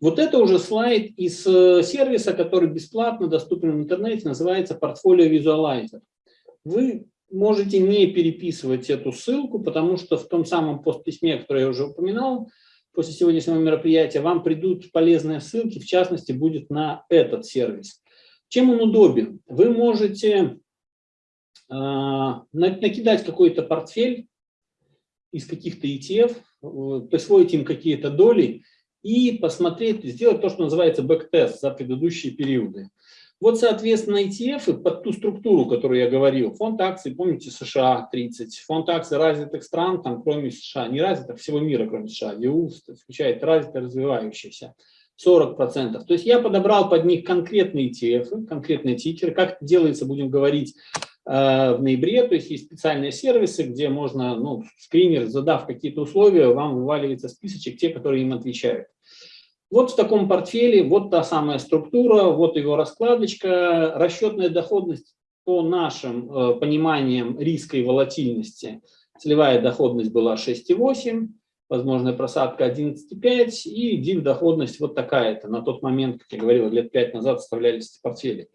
Вот это уже слайд из э, сервиса, который бесплатно доступен в интернете, называется Portfolio Visualizer. Вы можете не переписывать эту ссылку, потому что в том самом постписьме, которое я уже упоминал, после сегодняшнего мероприятия, вам придут полезные ссылки, в частности, будет на этот сервис. Чем он удобен? Вы можете э, накидать какой-то портфель из каких-то ETF, э, присвоить им какие-то доли и посмотреть, сделать то, что называется бэктест за предыдущие периоды. Вот, соответственно, ETF под ту структуру, которую я говорил, фонд акций, помните, США 30, фонд акций развитых стран, там, кроме США, не развитых, всего мира, кроме США, ЕУ включает развитые, развивающиеся, 40%. То есть я подобрал под них конкретные ETF, конкретные тикеры, как это делается, будем говорить, в ноябре, то есть есть специальные сервисы, где можно, ну, скринер, задав какие-то условия, вам вываливается списочек, те, которые им отвечают. Вот в таком портфеле, вот та самая структура, вот его раскладочка, расчетная доходность по нашим э, пониманиям риска и волатильности. Целевая доходность была 6,8, возможная просадка 11,5 и див доходность вот такая-то. На тот момент, как я говорил, лет 5 назад составлялись эти портфели.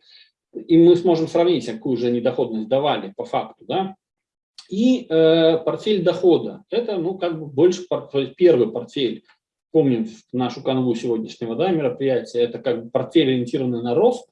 И мы сможем сравнить, какую же они доходность давали по факту. Да? И э, портфель дохода. Это ну, как бы больше портфель, первый портфель помним нашу канву сегодняшнего да, мероприятия, это как бы портфель, ориентированный на рост,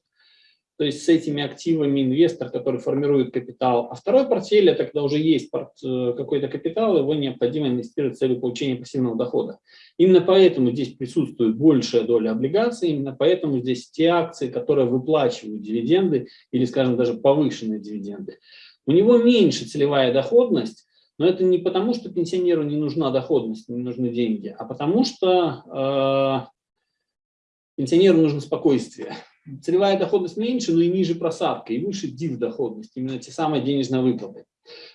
то есть с этими активами инвестор, который формирует капитал. А второй портфель – это когда уже есть э, какой-то капитал, его необходимо инвестировать с целью получения пассивного дохода. Именно поэтому здесь присутствует большая доля облигаций, именно поэтому здесь те акции, которые выплачивают дивиденды или, скажем, даже повышенные дивиденды. У него меньше целевая доходность, но это не потому, что пенсионеру не нужна доходность, не нужны деньги, а потому что э, пенсионеру нужно спокойствие. Целевая доходность меньше, но и ниже просадка, и выше див доходность, именно те самые денежные выплаты.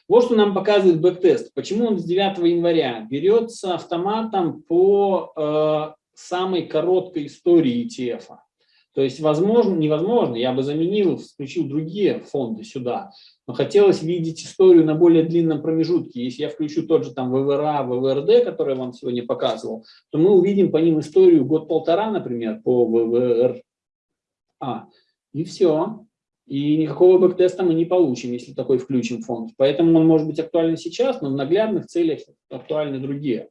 Вот что нам показывает бэктест. Почему он с 9 января берется автоматом по э, самой короткой истории ETF. -а. То есть, возможно, невозможно, я бы заменил, включил другие фонды сюда, но хотелось видеть историю на более длинном промежутке. Если я включу тот же там ВВРА, ВВРД, который я вам сегодня показывал, то мы увидим по ним историю год-полтора, например, по ВВРА. И все. И никакого бэктеста мы не получим, если такой включим фонд. Поэтому он может быть актуален сейчас, но в наглядных целях актуальны другие.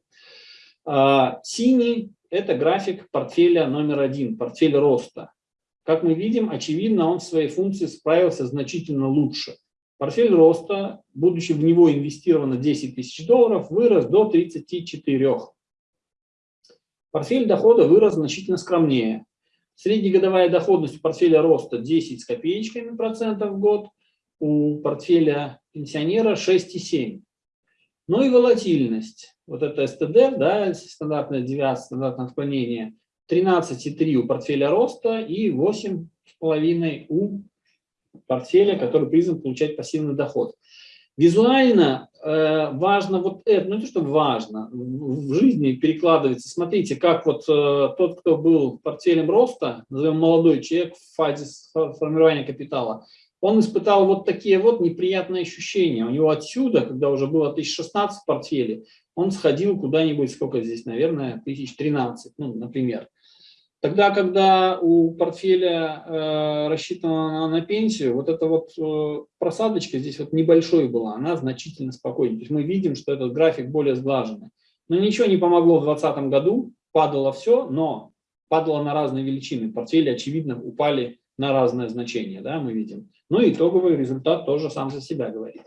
А, синий – это график портфеля номер один, портфель роста. Как мы видим, очевидно, он в своей функции справился значительно лучше. Портфель роста, будучи в него инвестировано 10 тысяч долларов, вырос до 34. Портфель дохода вырос значительно скромнее. Среднегодовая доходность у портфеля роста 10 с копеечками процентов в год, у портфеля пенсионера 6,7. Ну и волатильность. Вот это СТД, да, стандартная девиация, стандартное отклонение, 13,3 у портфеля роста и 8,5 у портфеля, который призван получать пассивный доход. Визуально э, важно вот это, ну не то, что важно, в жизни перекладывается. Смотрите, как вот э, тот, кто был портфелем роста, назовем молодой человек в фазе формирования капитала, он испытал вот такие вот неприятные ощущения. У него отсюда, когда уже было 1016 в портфеле, он сходил куда-нибудь, сколько здесь, наверное, 1013, ну, например. Тогда, когда у портфеля э, рассчитано на, на пенсию, вот эта вот э, просадочка здесь вот небольшой была, она значительно спокойнее. То есть мы видим, что этот график более сглаженный. Но ничего не помогло в 2020 году, падало все, но падало на разные величины. Портфели, очевидно, упали на разное значение, да, мы видим. Ну и итоговый результат тоже сам за себя говорит.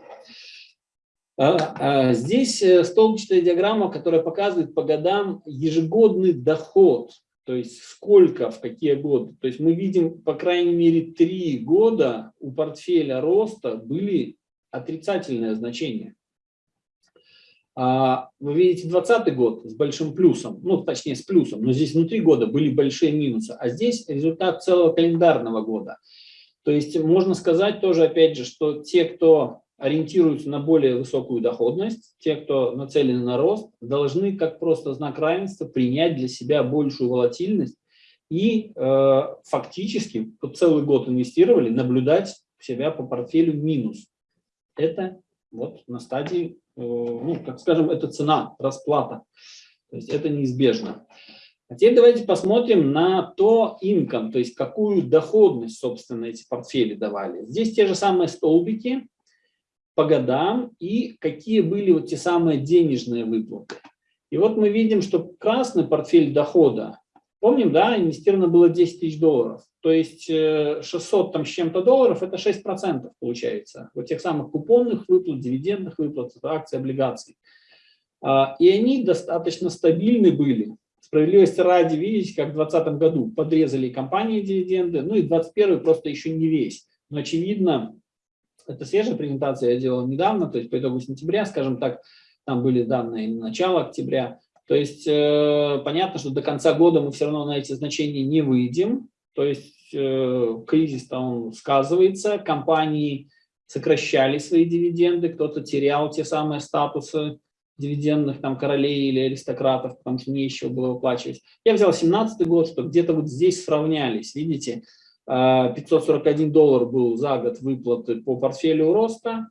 А, а здесь э, столбчатая диаграмма, которая показывает по годам ежегодный доход то есть сколько, в какие годы. То есть мы видим, по крайней мере, три года у портфеля роста были отрицательные значения. А, вы видите 2020 год с большим плюсом, ну точнее с плюсом, но здесь внутри года были большие минусы, а здесь результат целого календарного года. То есть можно сказать тоже, опять же, что те, кто ориентируются на более высокую доходность, те, кто нацелены на рост, должны как просто знак равенства принять для себя большую волатильность и э, фактически вот целый год инвестировали, наблюдать себя по портфелю минус. Это вот на стадии, э, ну, как скажем, это цена, расплата. То есть это неизбежно. А теперь давайте посмотрим на то income, то есть какую доходность, собственно, эти портфели давали. Здесь те же самые столбики по годам и какие были вот те самые денежные выплаты. И вот мы видим, что красный портфель дохода, помним, да, инвестировано было 10 тысяч долларов, то есть 600 э, там с чем-то долларов, это 6% получается, вот тех самых купонных выплат, дивидендных выплат, акций, облигаций. А, и они достаточно стабильны были. Справедливости ради, видите, как в 2020 году подрезали компании дивиденды, ну и 2021 просто еще не весь. Но очевидно, это свежая презентация, я делал недавно, то есть по итогу сентября, скажем так, там были данные начала октября. То есть э, понятно, что до конца года мы все равно на эти значения не выйдем, то есть э, кризис он сказывается, компании сокращали свои дивиденды, кто-то терял те самые статусы дивидендных там королей или аристократов, потому что нечего было выплачивать. Я взял 17 год, что где-то вот здесь сравнялись, видите, 541 а, доллар был за год выплаты по портфелю роста,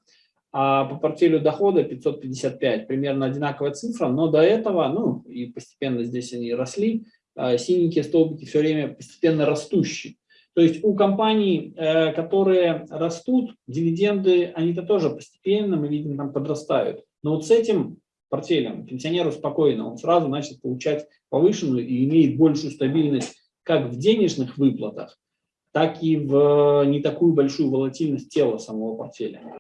а по портфелю дохода 555, примерно одинаковая цифра, но до этого, ну и постепенно здесь они росли, а, синенькие столбики все время постепенно растущие. То есть у компаний, э, которые растут, дивиденды, они-то тоже постепенно, мы видим, там подрастают. Но вот с этим портфелем. Пенсионеру спокойно, он сразу начнет получать повышенную и имеет большую стабильность как в денежных выплатах, так и в не такую большую волатильность тела самого портфеля.